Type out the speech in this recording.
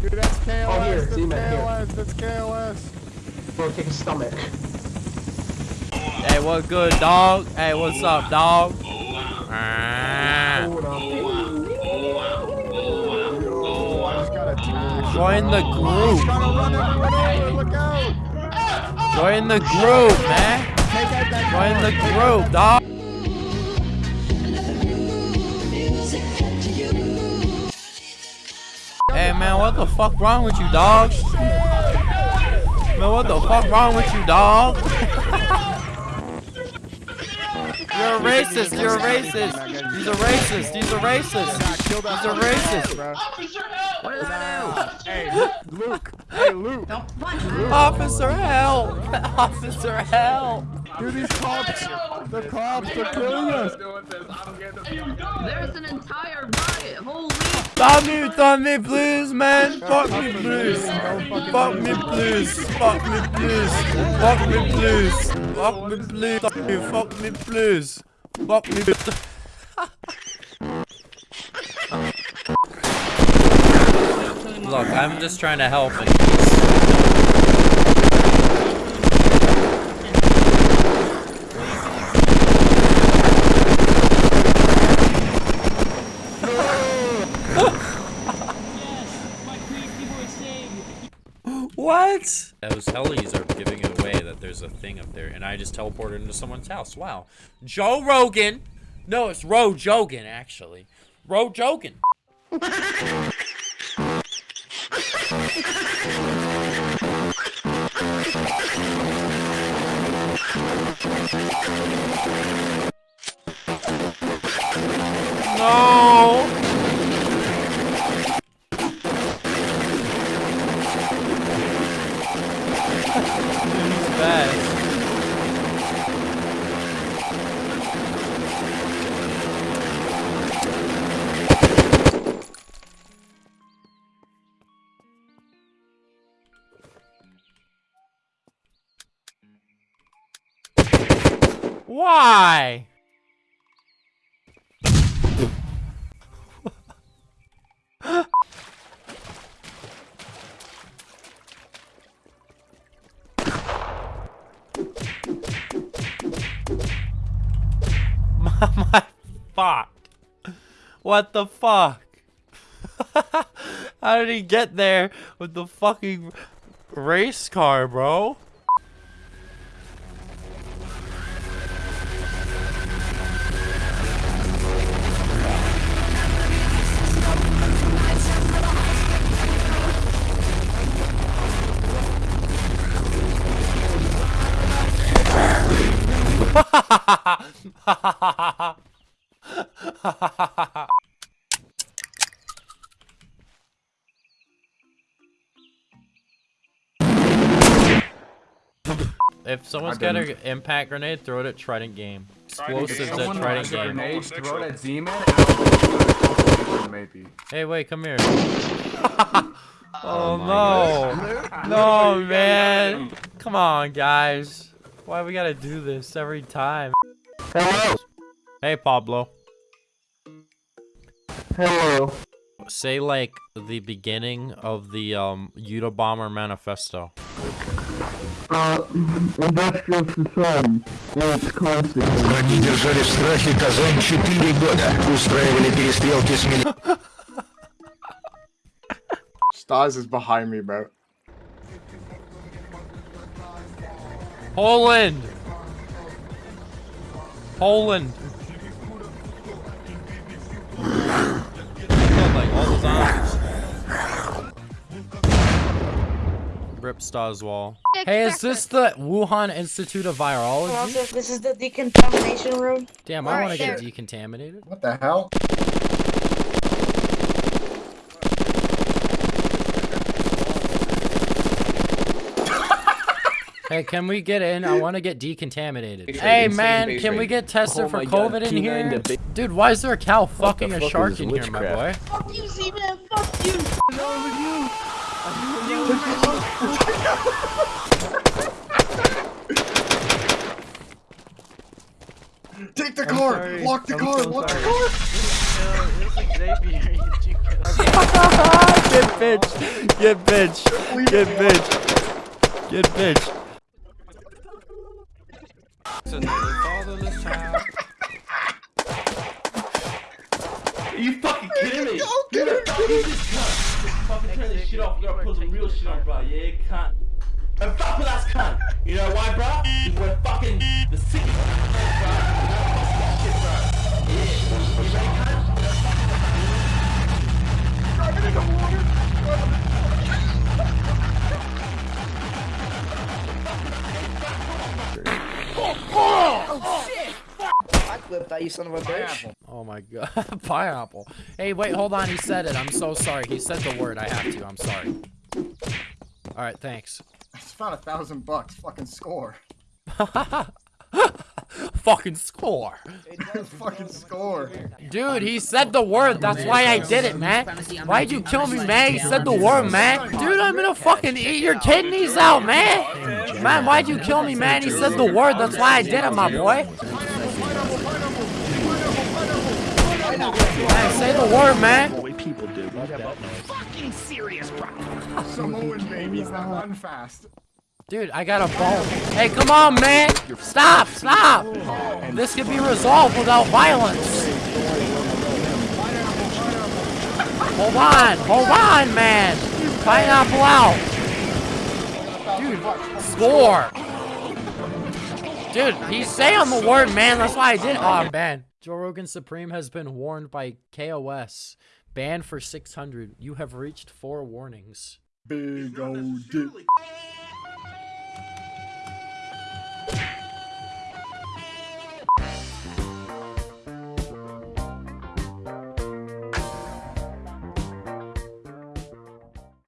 Dude, that's KOS. Oh, here, that's Z-Man, here. KOS. That's KOS. Bro, take a stomach. Hey, what good, dog? Hey, what's up, dog? Ah. Hold on. Yo, I just got attacked. Join the group. trying to run everyone over. Look out. Join the group, man. Take out that Join the group, dog. Man, what the fuck wrong with you, dog? Man, what the fuck wrong with you, dog? You're a racist. You're a racist. He's a racist. He's a racist. Nah, kill He's a racist. car, bro. What did I Hey, Luke. Hey, Luke. do? Don't punch me. Officer, help! Officer, help! Dude, these cops. The cops are killing us. There's an entire riot. Holy. Stop me, stop me, please, man! Fuck me, please! Fuck me, please! Fuck me, please! Fuck me, please! Fuck me, please! Fuck me, fuck me, please! Fuck me, Look, I'm just trying to help and What? Those hellies are giving it away that there's a thing up there, and I just teleported into someone's house. Wow. Joe Rogan. No, it's Ro Jogan, actually. Ro Jogan. Why? my, fuck. What the fuck? How did he get there with the fucking race car, bro? If someone's got an impact grenade, throw it at Trident Game. Explosives at Someone Trident has a Game. grenade, throw it at Z-Man, and I'll throw maybe. Hey, wait, come here. oh, no. No, man. Come on, guys. Why we gotta do this every time? Hello. Hey, Pablo. Hello. Say, like, the beginning of the, um, Unabomber Manifesto. Uh, industrial society. It's constant. Враги держали в страхе Казань 4 года. Устраивали перестрелки с мили... Stars is behind me, bro. Poland! Poland! Killed, like, all the zombies. Rip Stars wall. Hey, is this the Wuhan Institute of Virology? This is the decontamination room. Damn, I Right want to get decontaminated. What the hell? Hey, can we get in? I want to get decontaminated. Hey, man, can we get tested Oh for my God, COVID in here? Dude, why is there a cow fucking the a shark in this here, my boy? Fuck you, Z-Man. Fuck you. Over you. Take the car! sorry. Lock the I'm car! so Lock sorry. the car! Get bitch. Get bitch. Get bitch. Get bitch. Put some real shit on, bro. Yeah, cunt. And fuck with us, cunt. You know why, bro? Because we're fucking the sickest cunt, bro. Shit, bro. Yeah. You ready, cunt? I clipped that, you son of a bitch. Oh my god. Pineapple. Hey, wait, hold on. He said it. I'm so sorry. He said the word. I have to. I'm sorry. Alright, thanks. It's about a thousand bucks. Fucking score. Fucking score. Fucking score. Dude, he said the word. That's why I did it, man. Why'd you kill me, man? He said the word, man. Dude, I'm gonna fucking eat your kidneys out, man. Man, why'd you kill me, man? He said the word. That's why I did it, my boy. Man, say the word, man. Samoan babies that run fast. Dude, I got a bone. Hey, come on, man. Stop, stop. This could be resolved without violence. Hold on, hold on, man. Pineapple out. Dude, score. Dude, he's saying the word, man. That's why I did it. Oh, man. Joe Rogan Supreme has been warned by KOS. Banned for 600. You have reached four warnings. Big old dick.